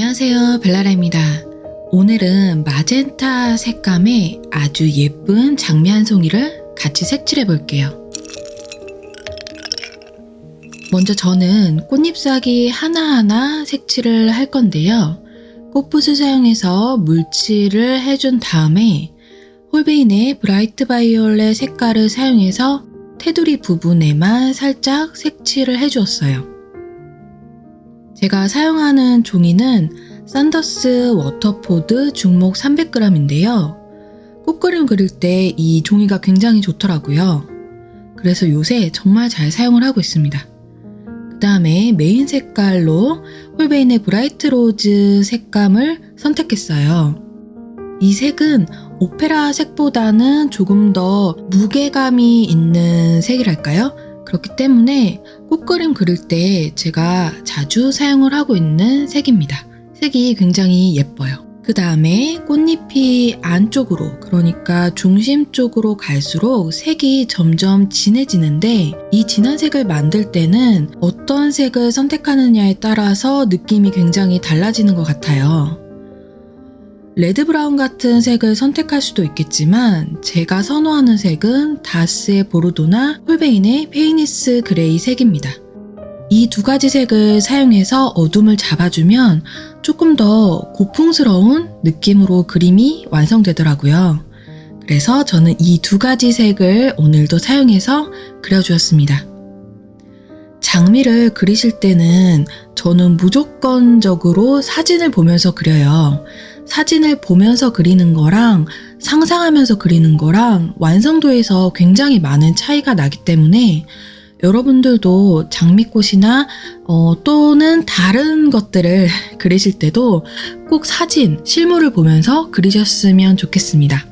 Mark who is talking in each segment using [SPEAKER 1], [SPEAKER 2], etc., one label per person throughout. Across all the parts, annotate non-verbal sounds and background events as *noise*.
[SPEAKER 1] 안녕하세요 벨라라입니다. 오늘은 마젠타 색감의 아주 예쁜 장미 한 송이를 같이 색칠해 볼게요. 먼저 저는 꽃잎사기 하나하나 색칠을 할 건데요. 꽃붓을 사용해서 물칠을 해준 다음에 홀베인의 브라이트 바이올렛 색깔을 사용해서 테두리 부분에만 살짝 색칠을 해주었어요. 제가 사용하는 종이는 산더스 워터포드 중목 300g인데요. 꽃그림 그릴 때 이 종이가 굉장히 좋더라고요. 그래서 요새 정말 잘 사용을 하고 있습니다. 그 다음에 메인 색깔로 홀베인의 Bright Rose 색감을 선택했어요. 이 색은 오페라 색보다는 조금 더 무게감이 있는 색이랄까요? 그렇기 때문에 꽃그림 그릴 때 제가 자주 사용을 하고 있는 색입니다. 색이 굉장히 예뻐요. 그 다음에 꽃잎이 안쪽으로 그러니까 중심 쪽으로 갈수록 색이 점점 진해지는데 이 진한 색을 만들 때는 어떤 색을 선택하느냐에 따라서 느낌이 굉장히 달라지는 것 같아요. red brown 같은 색을 선택할 수도 있겠지만 제가 선호하는 색은 다스의 보르도나 홀베인의 Payne's Grey 색입니다. 이 두 가지 색을 사용해서 어둠을 잡아주면 조금 더 고풍스러운 느낌으로 그림이 완성되더라고요. 그래서 저는 이 두 가지 색을 오늘도 사용해서 그려주었습니다. 장미를 그리실 때는 저는 무조건적으로 사진을 보면서 그려요. 사진을 보면서 그리는 거랑 상상하면서 그리는 거랑 완성도에서 굉장히 많은 차이가 나기 때문에 여러분들도 장미꽃이나 어, 또는 다른 것들을 *laughs* 그리실 때도 꼭 사진, 실물을 보면서 그리셨으면 좋겠습니다.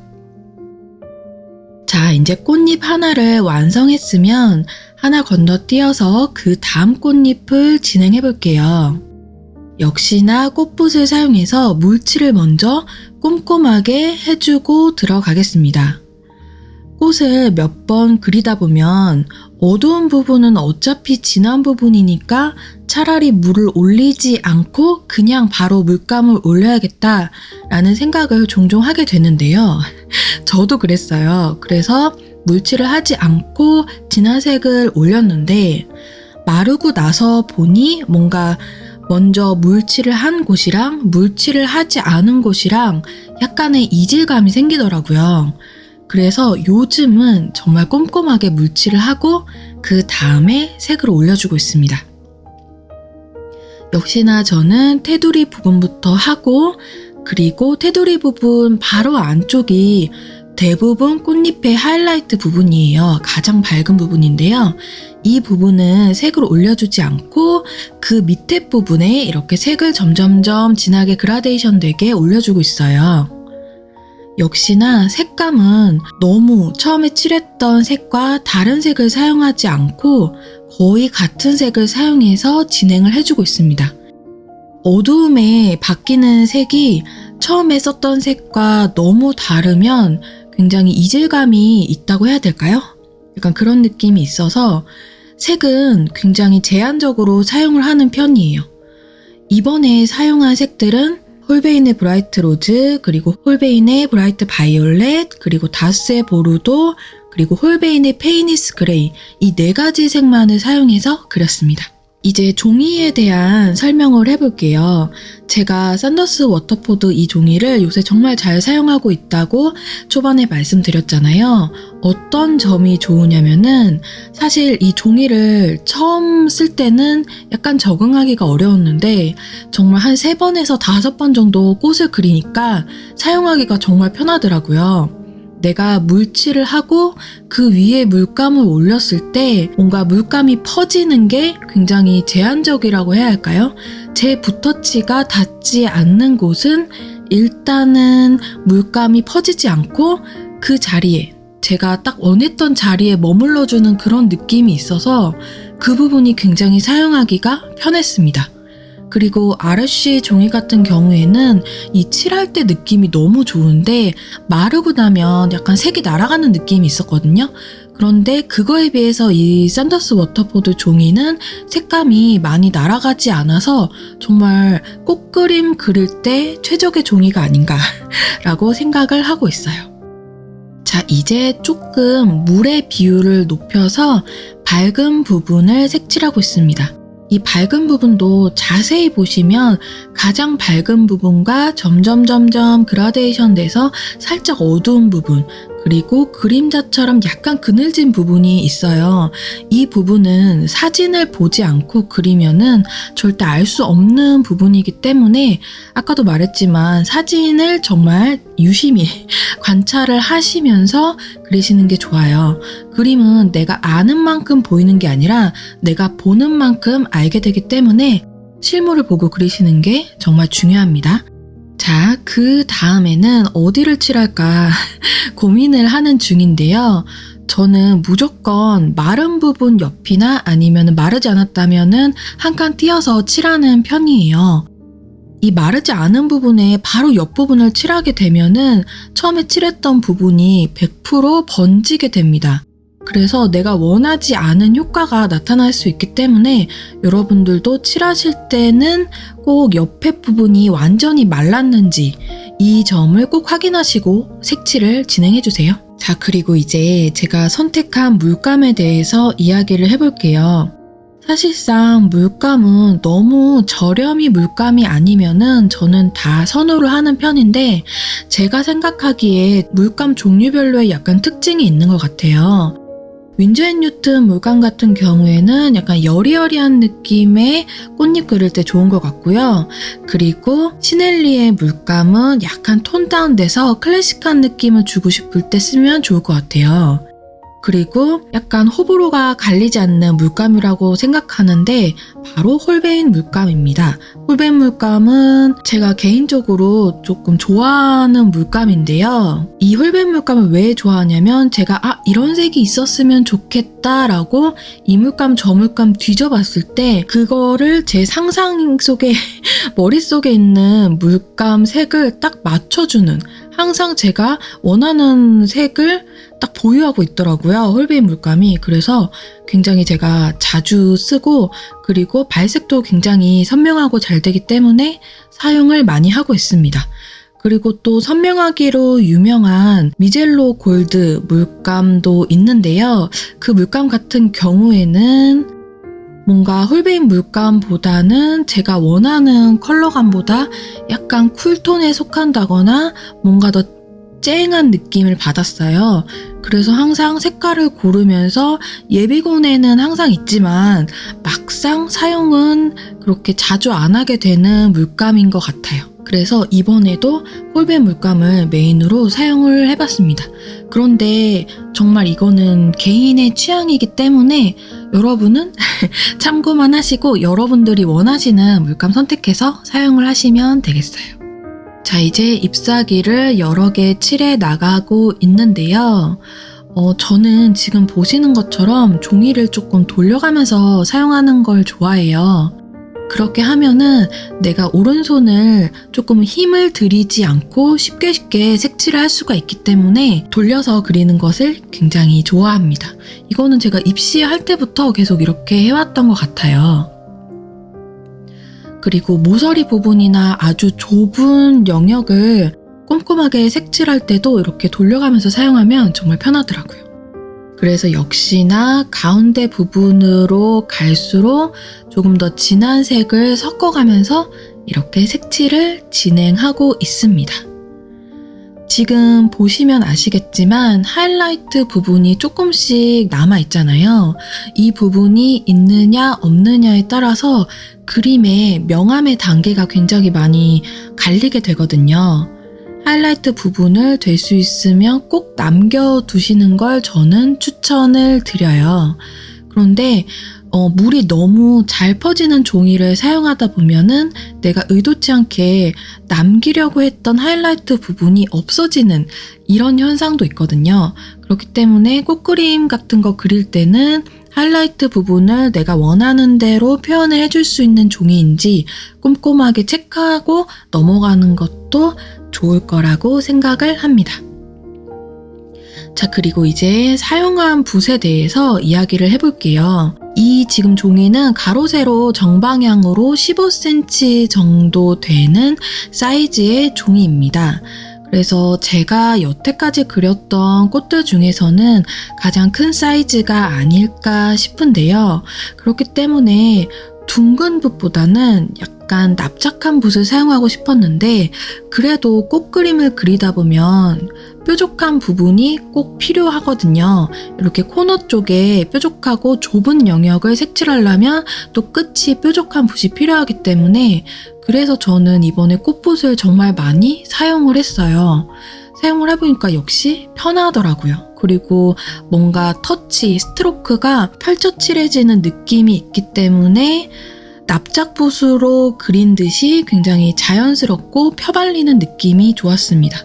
[SPEAKER 1] 자, 이제 꽃잎 하나를 완성했으면 하나 건너뛰어서 그 다음 꽃잎을 진행해 볼게요. 역시나 꽃붓을 사용해서 물칠을 먼저 꼼꼼하게 해주고 들어가겠습니다. 꽃을 몇 번 그리다 보면 어두운 부분은 어차피 진한 부분이니까 차라리 물을 올리지 않고 그냥 바로 물감을 올려야겠다 라는 생각을 종종 하게 되는데요. *laughs* 저도 그랬어요. 그래서 물칠을 하지 않고 진한 색을 올렸는데 마르고 나서 보니 뭔가 먼저 물칠을 한 곳이랑 물칠을 하지 않은 곳이랑 약간의 이질감이 생기더라고요. 그래서 요즘은 정말 꼼꼼하게 물칠을 하고 그 다음에 색을 올려주고 있습니다. 역시나 저는 테두리 부분부터 하고 그리고 테두리 부분 바로 안쪽이 대부분 꽃잎의 하이라이트 부분이에요. 가장 밝은 부분인데요. 이 부분은 색을 올려주지 않고 그 밑에 부분에 이렇게 색을 점점점 진하게 그라데이션 되게 올려주고 있어요. 역시나 색감은 너무 처음에 칠했던 색과 다른 색을 사용하지 않고 거의 같은 색을 사용해서 진행을 해주고 있습니다. 어두움에 바뀌는 색이 처음에 썼던 색과 너무 다르면 굉장히 이질감이 있다고 해야 될까요? 약간 그런 느낌이 있어서 색은 굉장히 제한적으로 사용을 하는 편이에요. 이번에 사용한 색들은 홀베인의 Bright Rose, 그리고 홀베인의 Bright Violet, 그리고 다스의 보르도, 그리고 홀베인의 Payne's Grey 이 네 가지 색만을 사용해서 그렸습니다. 이제 종이에 대한 설명을 해볼게요. 제가 산더스 워터포드 이 종이를 요새 정말 잘 사용하고 있다고 초반에 말씀드렸잖아요. 어떤 점이 좋으냐면은 사실 이 종이를 처음 쓸 때는 약간 적응하기가 어려웠는데 정말 한 세 번에서 다섯 번 정도 꽃을 그리니까 사용하기가 정말 편하더라고요. 내가 물칠을 하고 그 위에 물감을 올렸을 때 뭔가 물감이 퍼지는 게 굉장히 제한적이라고 해야 할까요? 제 붓터치가 닿지 않는 곳은 일단은 물감이 퍼지지 않고 그 자리에 제가 딱 원했던 자리에 머물러주는 그런 느낌이 있어서 그 부분이 굉장히 사용하기가 편했습니다. 그리고 아르쉬 종이 같은 경우에는 이 칠할 때 느낌이 너무 좋은데 마르고 나면 약간 색이 날아가는 느낌이 있었거든요. 그런데 그거에 비해서 이 샌더스 워터포드 종이는 색감이 많이 날아가지 않아서 정말 꽃그림 그릴 때 최적의 종이가 아닌가 라고 생각을 하고 있어요. 자, 이제 조금 물의 비율을 높여서 밝은 부분을 색칠하고 있습니다. 이 밝은 부분도 자세히 보시면 가장 밝은 부분과 점점 점점 그라데이션 돼서 살짝 어두운 부분 그리고 그림자처럼 약간 그늘진 부분이 있어요. 이 부분은 사진을 보지 않고 그리면은 절대 알 수 없는 부분이기 때문에 아까도 말했지만 사진을 정말 유심히 *laughs* 관찰을 하시면서 그리시는 게 좋아요. 그림은 내가 아는 만큼 보이는 게 아니라 내가 보는 만큼 알게 되기 때문에 실물을 보고 그리시는 게 정말 중요합니다. 자, 그 다음에는 어디를 칠할까 *laughs* 고민을 하는 중인데요. 저는 무조건 마른 부분 옆이나 아니면 마르지 않았다면은 한칸 띄어서 칠하는 편이에요. 이 마르지 않은 부분에 바로 옆부분을 칠하게 되면은 처음에 칠했던 부분이 100% 번지게 됩니다. 그래서 내가 원하지 않은 효과가 나타날 수 있기 때문에 여러분들도 칠하실 때는 꼭 옆에 부분이 완전히 말랐는지 이 점을 꼭 확인하시고 색칠을 진행해 주세요. 자, 그리고 이제 제가 선택한 물감에 대해서 이야기를 해볼게요. 사실상 물감은 너무 저렴이 물감이 아니면은 저는 다 선호를 하는 편인데 제가 생각하기에 물감 종류별로의 약간 특징이 있는 것 같아요. 윈즈앤 뉴튼 물감 같은 경우에는 약간 여리여리한 느낌의 꽃잎 그릴 때 좋은 것 같고요. 그리고 시넬리의 물감은 약간 톤 다운돼서 클래식한 느낌을 주고 싶을 때 쓰면 좋을 것 같아요. 그리고 약간 호불호가 갈리지 않는 물감이라고 생각하는데 바로 홀베인 물감입니다. 홀베인 물감은 제가 개인적으로 조금 좋아하는 물감인데요. 이 홀베인 물감을 왜 좋아하냐면 제가 아 이런 색이 있었으면 좋겠다라고 이 물감 저 물감 뒤져봤을 때 그거를 제 상상 속에 *laughs* 머릿속에 있는 물감 색을 딱 맞춰주는 항상 제가 원하는 색을 딱 보유하고 있더라고요. 홀베인 물감이. 그래서 굉장히 제가 자주 쓰고 그리고 발색도 굉장히 선명하고 잘 되기 때문에 사용을 많이 하고 있습니다. 그리고 또 선명하기로 유명한 미젤로 골드 물감도 있는데요. 그 물감 같은 경우에는 뭔가 홀베인 물감보다는 제가 원하는 컬러감보다 약간 쿨톤에 속한다거나 뭔가 더 쨍한 느낌을 받았어요. 그래서 항상 색깔을 고르면서 예비군에는 항상 있지만 막상 사용은 그렇게 자주 안 하게 되는 물감인 것 같아요. 그래서 이번에도 홀베 물감을 메인으로 사용을 해봤습니다. 그런데 정말 이거는 개인의 취향이기 때문에 여러분은 *laughs* 참고만 하시고 여러분들이 원하시는 물감 선택해서 사용을 하시면 되겠어요. 자, 이제 ip사기를 여러 개 칠해 나가고 있는데요. 어, 저는 지금 보시는 것처럼 종이를 조금 돌려가면서 사용하는 걸 좋아해요. 그렇게 하면은 내가 오른손을 조금 힘을 들이지 않고 쉽게 쉽게 색칠을 할 수가 있기 때문에 돌려서 그리는 것을 굉장히 좋아합니다. 이거는 제가 입시할 때부터 계속 이렇게 해왔던 것 같아요. 그리고 모서리 부분이나 아주 좁은 영역을 꼼꼼하게 색칠할 때도 이렇게 돌려가면서 사용하면 정말 편하더라고요. 그래서 역시나 가운데 부분으로 갈수록 조금 더 진한 색을 섞어가면서 이렇게 색칠을 진행하고 있습니다. 지금 보시면 아시겠지만 하이라이트 부분이 조금씩 남아 있잖아요. 이 부분이 있느냐 없느냐에 따라서 그림의 명암의 단계가 굉장히 많이 갈리게 되거든요. 하이라이트 부분을 될 수 있으면 꼭 남겨두시는 걸 저는 추천을 드려요. 그런데 어, 물이 너무 잘 퍼지는 종이를 사용하다 보면은 내가 의도치 않게 남기려고 했던 하이라이트 부분이 없어지는 이런 현상도 있거든요. 그렇기 때문에 꽃그림 같은 거 그릴 때는 하이라이트 부분을 내가 원하는 대로 표현을 해줄 수 있는 종이인지 꼼꼼하게 체크하고 넘어가는 것도 좋을 거라고 생각을 합니다. 자, 그리고 이제 사용한 붓에 대해서 이야기를 해볼게요. 이 지금 종이는 가로, 세로 정방향으로 15cm 정도 되는 사이즈의 종이입니다. 그래서 제가 여태까지 그렸던 꽃들 중에서는 가장 큰 사이즈가 아닐까 싶은데요. 그렇기 때문에 둥근 붓보다는 약간 납작한 붓을 사용하고 싶었는데 그래도 꽃 그림을 그리다 보면 뾰족한 부분이 꼭 필요하거든요. 이렇게 코너 쪽에 뾰족하고 좁은 영역을 색칠하려면 또 끝이 뾰족한 붓이 필요하기 때문에 그래서 저는 이번에 꽃붓을 정말 많이 사용을 했어요. 사용을 해보니까 역시 편하더라고요. 그리고 뭔가 터치, 스트로크가 펼쳐칠해지는 느낌이 있기 때문에 납작붓으로 그린 듯이 굉장히 자연스럽고 펴발리는 느낌이 좋았습니다.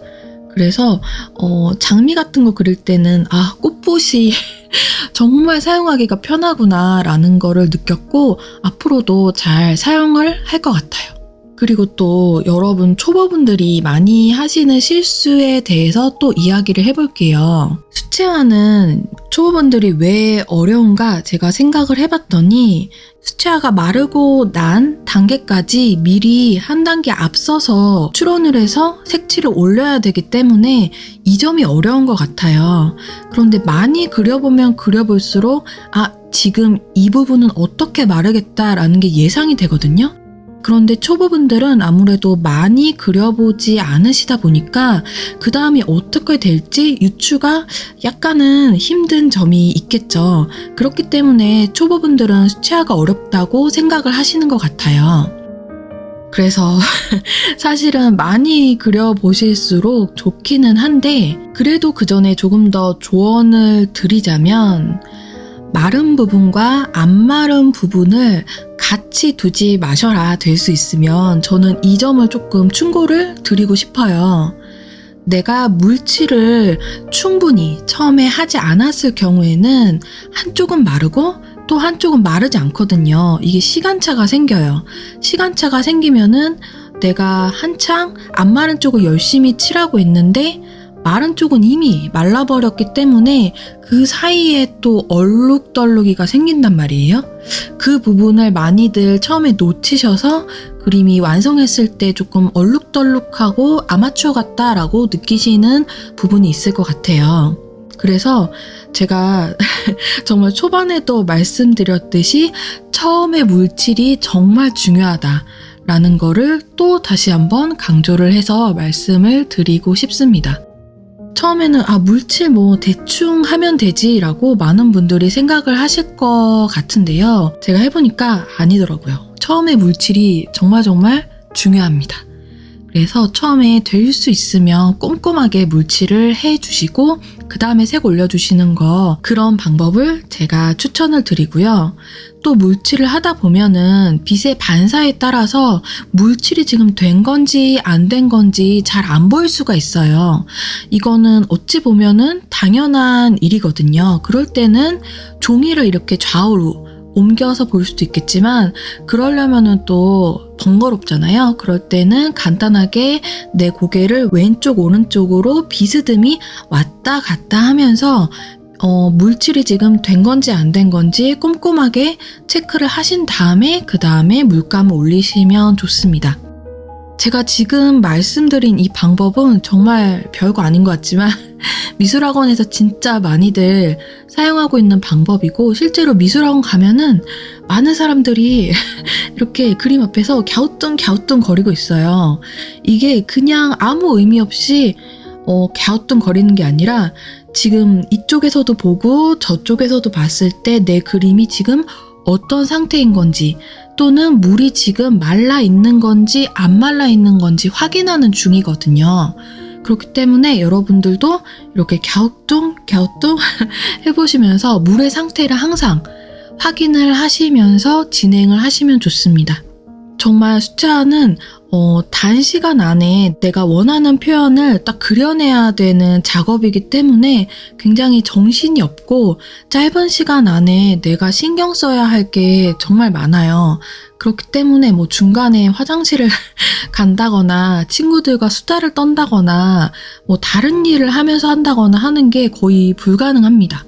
[SPEAKER 1] 그래서 어, 장미 같은 거 그릴 때는 아 꽃붓이 *laughs* 정말 사용하기가 편하구나 라는 거를 느꼈고 앞으로도 잘 사용을 할 것 같아요. 그리고 또 여러분 초보분들이 많이 하시는 실수에 대해서 또 이야기를 해볼게요. 수채화는 초보분들이 왜 어려운가 제가 생각을 해봤더니 수채화가 마르고 난 단계까지 미리 한 단계 앞서서 추론을 해서 색칠을 올려야 되기 때문에 이 점이 어려운 것 같아요. 그런데 많이 그려보면 그려볼수록 아, 지금 이 부분은 어떻게 마르겠다라는 게 예상이 되거든요. 그런데 초보분들은 아무래도 많이 그려보지 않으시다 보니까 그 다음이 어떻게 될지 유추가 약간은 힘든 점이 있겠죠. 그렇기 때문에 초보분들은 수채화가 어렵다고 생각을 하시는 것 같아요. 그래서 *laughs* 사실은 많이 그려보실수록 좋기는 한데 그래도 그 전에 조금 더 조언을 드리자면 마른 부분과 안 마른 부분을 같이 두지 마셔라 될 수 있으면 저는 이 점을 조금 충고를 드리고 싶어요. 내가 물칠을 충분히 처음에 하지 않았을 경우에는 한쪽은 마르고 또 한쪽은 마르지 않거든요. 이게 시간차가 생겨요. 시간차가 생기면은 내가 한창 안 마른 쪽을 열심히 칠하고 있는데 마른 쪽은 이미 말라버렸기 때문에 그 사이에 또 얼룩덜룩이가 생긴단 말이에요. 그 부분을 많이들 처음에 놓치셔서 그림이 완성했을 때 조금 얼룩덜룩하고 아마추어 같다라고 느끼시는 부분이 있을 것 같아요. 그래서 제가 *laughs* 정말 초반에도 말씀드렸듯이 처음에 물질이 정말 중요하다. 라는 거를 또 다시 한번 강조를 해서 말씀을 드리고 싶습니다. 처음에는 아 물칠 뭐 대충 하면 되지 라고 많은 분들이 생각을 하실 것 같은데요. 제가 해보니까 아니더라고요. 처음에 물칠이 정말 정말 중요합니다. 그래서 처음에 될 수 있으면 꼼꼼하게 물칠을 해주시고 그 다음에 색 올려주시는 거 그런 방법을 제가 추천을 드리고요. 또 물칠을 하다 보면은 빛의 반사에 따라서 물칠이 지금 된 건지 안 된 건지 잘 안 보일 수가 있어요. 이거는 어찌 보면은 당연한 일이거든요. 그럴 때는 종이를 이렇게 좌우로 옮겨서 볼 수도 있겠지만 그러려면은 또 번거롭잖아요. 그럴 때는 간단하게 내 고개를 왼쪽 오른쪽으로 비스듬히 왔다 갔다 하면서 어, 물질이 지금 된 건지 안 된 건지 꼼꼼하게 체크를 하신 다음에 그 다음에 물감을 올리시면 좋습니다. 제가 지금 말씀드린 이 방법은 정말 별거 아닌 것 같지만 *laughs* 미술학원에서 진짜 많이들 사용하고 있는 방법이고 실제로 미술학원 가면은 많은 사람들이 *laughs* 이렇게 그림 앞에서 갸우뚱 갸우뚱 거리고 있어요. 이게 그냥 아무 의미 없이 어, 갸우뚱 거리는 게 아니라 지금 이쪽에서도 보고 저쪽에서도 봤을 때 내 그림이 지금 어떤 상태인 건지 또는 물이 지금 말라 있는 건지 안 말라 있는 건지 확인하는 중이거든요. 그렇기 때문에 여러분들도 이렇게 갸우뚱 갸우뚱 *laughs* 해보시면서 물의 상태를 항상 확인을 하시면서 진행을 하시면 좋습니다. 정말 수채화는 어, 단시간 안에 내가 원하는 표현을 딱 그려내야 되는 작업이기 때문에 굉장히 정신이 없고 짧은 시간 안에 내가 신경 써야 할 게 정말 많아요. 그렇기 때문에 뭐 중간에 화장실을 *laughs* 간다거나 친구들과 수다를 떤다거나 뭐 다른 일을 하면서 한다거나 하는 게 거의 불가능합니다.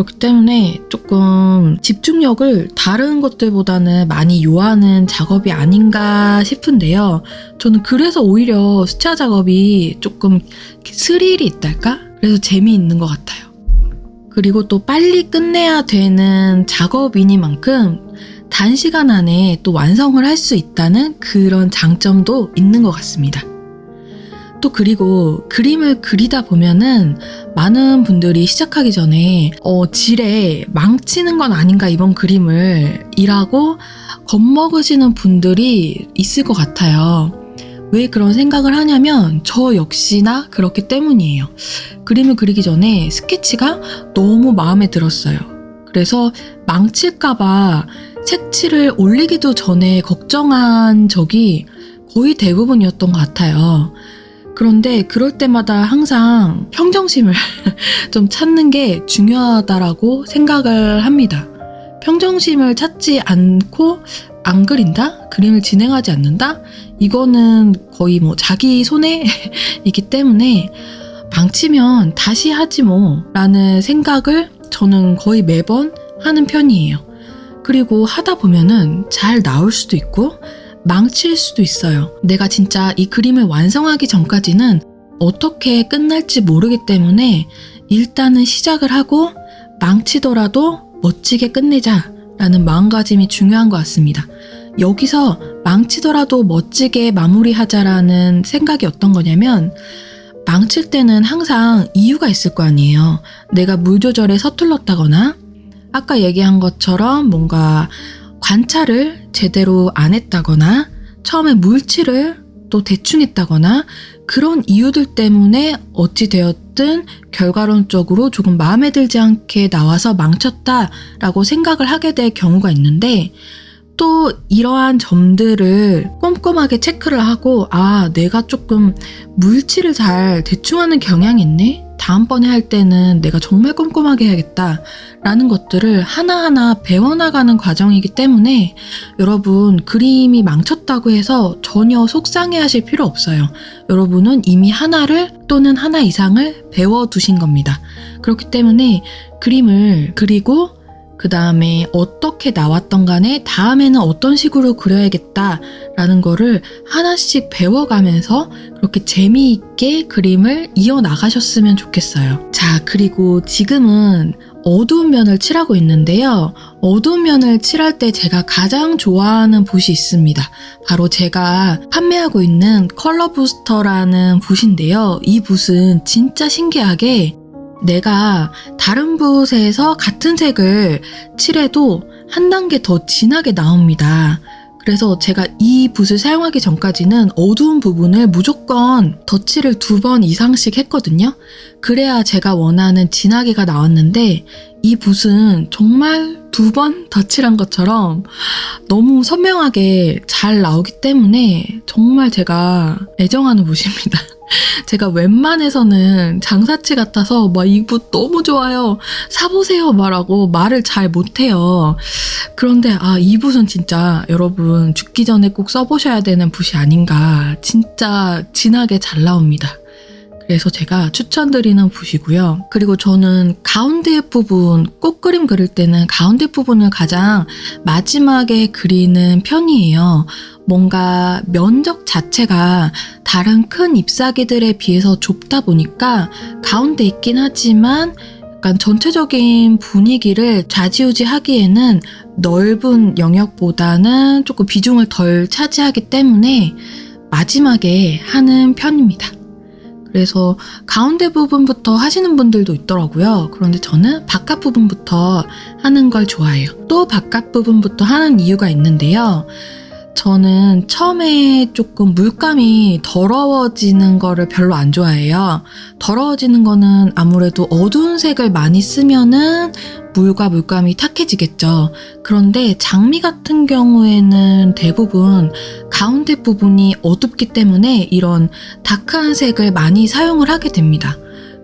[SPEAKER 1] 그렇기 때문에 조금 집중력을 다른 것들보다는 많이 요하는 작업이 아닌가 싶은데요. 저는 그래서 오히려 수채화 작업이 조금 스릴이 있달까? 그래서 재미있는 것 같아요. 그리고 또 빨리 끝내야 되는 작업이니만큼 단시간 안에 또 완성을 할 수 있다는 그런 장점도 있는 것 같습니다. 또 그리고 그림을 그리다 보면은 많은 분들이 시작하기 전에 어, 질에 망치는 건 아닌가 이번 그림을 이라고 겁먹으시는 분들이 있을 것 같아요. 왜 그런 생각을 하냐면 저 역시나 그렇기 때문이에요. 그림을 그리기 전에 스케치가 너무 마음에 들었어요. 그래서 망칠까봐 색칠을 올리기도 전에 걱정한 적이 거의 대부분이었던 것 같아요. 그런데 그럴 때마다 항상 평정심을 *laughs* 좀 찾는 게 중요하다라고 생각을 합니다. 평정심을 찾지 않고 안 그린다? 그림을 진행하지 않는다? 이거는 거의 뭐 자기 손해이기 *laughs* 때문에 망치면 다시 하지 뭐 라는 생각을 저는 거의 매번 하는 편이에요. 그리고 하다 보면은 잘 나올 수도 있고 망칠 수도 있어요. 내가 진짜 이 그림을 완성하기 전까지는 어떻게 끝날지 모르기 때문에 일단은 시작을 하고 망치더라도 멋지게 끝내자 라는 마음가짐이 중요한 것 같습니다. 여기서 망치더라도 멋지게 마무리하자라는 생각이 어떤 거냐면 망칠 때는 항상 이유가 있을 거 아니에요. 내가 물 조절에 서툴렀다거나 아까 얘기한 것처럼 뭔가 관찰을 제대로 안 했다거나 처음에 물칠을 또 대충 했다거나 그런 이유들 때문에 어찌되었든 결과론적으로 조금 마음에 들지 않게 나와서 망쳤다라고 생각을 하게 될 경우가 있는데 또 이러한 점들을 꼼꼼하게 체크를 하고 아 내가 조금 물칠을 잘 대충 하는 경향이 있네 다음번에 할 때는 내가 정말 꼼꼼하게 해야겠다. 라는 것들을 하나하나 배워나가는 과정이기 때문에 여러분 그림이 망쳤다고 해서 전혀 속상해 하실 필요 없어요. 여러분은 이미 하나를 또는 하나 이상을 배워두신 겁니다. 그렇기 때문에 그림을 그리고 그 다음에 어떻게 나왔던 간에 다음에는 어떤 식으로 그려야겠다 라는 거를 하나씩 배워가면서 그렇게 재미있게 그림을 이어나가셨으면 좋겠어요. 자, 그리고 지금은 어두운 면을 칠하고 있는데요. 어두운 면을 칠할 때 제가 가장 좋아하는 붓이 있습니다. 바로 제가 판매하고 있는 컬러 부스터라는 붓인데요. 이 붓은 진짜 신기하게 내가 다른 붓에서 같은 색을 칠해도 한 단계 더 진하게 나옵니다. 그래서 제가 이 붓을 사용하기 전까지는 어두운 부분을 무조건 덧칠을 두 번 이상씩 했거든요. 그래야 제가 원하는 진하게가 나왔는데 이 붓은 정말 두 번 덧칠한 것처럼 너무 선명하게 잘 나오기 때문에 정말 제가 애정하는 붓입니다. 제가 웬만해서는 장사치 같아서 막 이붓 너무 좋아요. 사보세요 말하고 말을 잘 못해요. 그런데 아, 이 붓은 진짜 여러분 죽기 전에 꼭 써보셔야 되는 붓이 아닌가. 진짜 진하게 잘 나옵니다. 그래서 제가 추천드리는 붓이고요. 그리고 저는 가운데 부분, 꽃그림 그릴 때는 가운데 부분을 가장 마지막에 그리는 편이에요. 뭔가 면적 자체가 다른 큰 잎사귀들에 비해서 좁다 보니까 가운데 있긴 하지만 약간 전체적인 분위기를 좌지우지 하기에는 넓은 영역보다는 조금 비중을 덜 차지하기 때문에 마지막에 하는 편입니다. 그래서 가운데 부분부터 하시는 분들도 있더라고요. 그런데 저는 바깥 부분부터 하는 걸 좋아해요. 또 바깥 부분부터 하는 이유가 있는데요. 저는 처음에 조금 물감이 더러워지는 거를 별로 안 좋아해요. 더러워지는 거는 아무래도 어두운 색을 많이 쓰면은 물과 물감이 탁해지겠죠. 그런데 장미 같은 경우에는 대부분 가운데 부분이 어둡기 때문에 이런 다크한 색을 많이 사용을 하게 됩니다.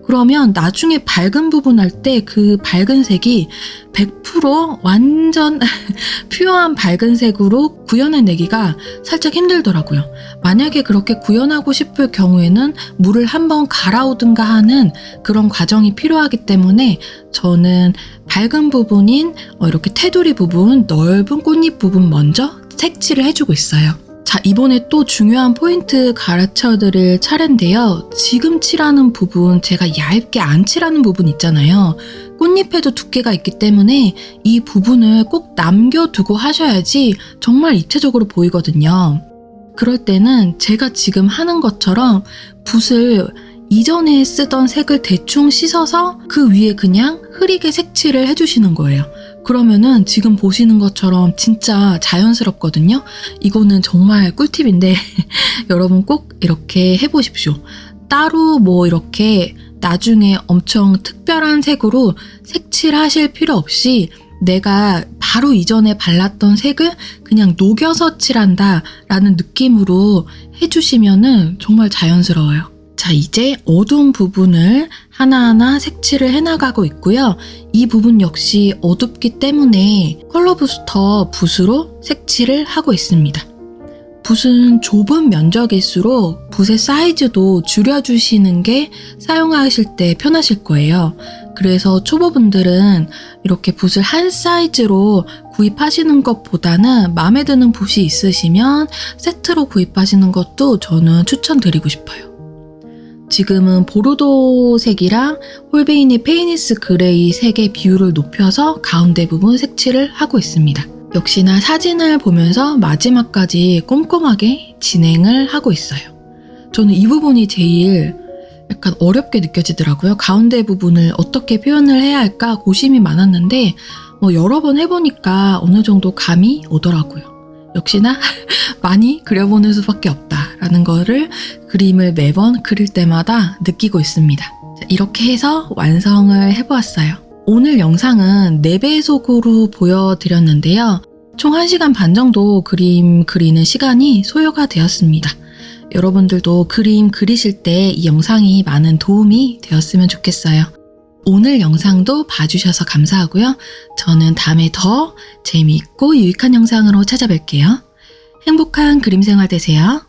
[SPEAKER 1] 그러면 나중에 밝은 부분 할 때 그 밝은 색이 100% 완전 *laughs* 퓨어한 밝은 색으로 구현해내기가 살짝 힘들더라고요. 만약에 그렇게 구현하고 싶을 경우에는 물을 한번 갈아오든가 하는 그런 과정이 필요하기 때문에 저는 밝은 부분인 어, 이렇게 테두리 부분, 넓은 꽃잎 부분 먼저 색칠을 해주고 있어요. 자, 이번에 또 중요한 포인트 가르쳐 드릴 차례인데요. 지금 칠하는 부분, 제가 얇게 안 칠하는 부분 있잖아요. 꽃잎에도 두께가 있기 때문에 이 부분을 꼭 남겨두고 하셔야지 정말 입체적으로 보이거든요. 그럴 때는 제가 지금 하는 것처럼 붓을 이전에 쓰던 색을 대충 씻어서 그 위에 그냥 흐리게 색칠을 해주시는 거예요. 그러면은 지금 보시는 것처럼 진짜 자연스럽거든요. 이거는 정말 꿀팁인데 *laughs* 여러분 꼭 이렇게 해보십시오. 따로 뭐 이렇게 나중에 엄청 특별한 색으로 색칠하실 필요 없이 내가 바로 이전에 발랐던 색을 그냥 녹여서 칠한다 라는 느낌으로 해주시면은 정말 자연스러워요. 자, 이제 어두운 부분을 하나하나 색칠을 해나가고 있고요. 이 부분 역시 어둡기 때문에 컬러 부스터 붓으로 색칠을 하고 있습니다. 붓은 좁은 면적일수록 붓의 사이즈도 줄여주시는 게 사용하실 때 편하실 거예요. 그래서 초보분들은 이렇게 붓을 한 사이즈로 구입하시는 것보다는 마음에 드는 붓이 있으시면 세트로 구입하시는 것도 저는 추천드리고 싶어요. 지금은 보르도색이랑 홀베인의 Payne's Grey 색의 비율을 높여서 가운데 부분 색칠을 하고 있습니다. 역시나 사진을 보면서 마지막까지 꼼꼼하게 진행을 하고 있어요. 저는 이 부분이 제일 약간 어렵게 느껴지더라고요. 가운데 부분을 어떻게 표현을 해야 할까 고심이 많았는데 뭐 여러 번 해보니까 어느 정도 감이 오더라고요. 역시나 *laughs* 많이 그려보는 수밖에 없다 라는 거를 그림을 매번 그릴 때마다 느끼고 있습니다. 이렇게 해서 완성을 해보았어요. 오늘 영상은 4배속으로 보여드렸는데요. 총 1시간 반 정도 그림 그리는 시간이 소요가 되었습니다. 여러분들도 그림 그리실 때 이 영상이 많은 도움이 되었으면 좋겠어요. 오늘 영상도 봐주셔서 감사하고요. 저는 다음에 더 재미있고 유익한 영상으로 찾아뵐게요. 행복한 그림 생활 되세요.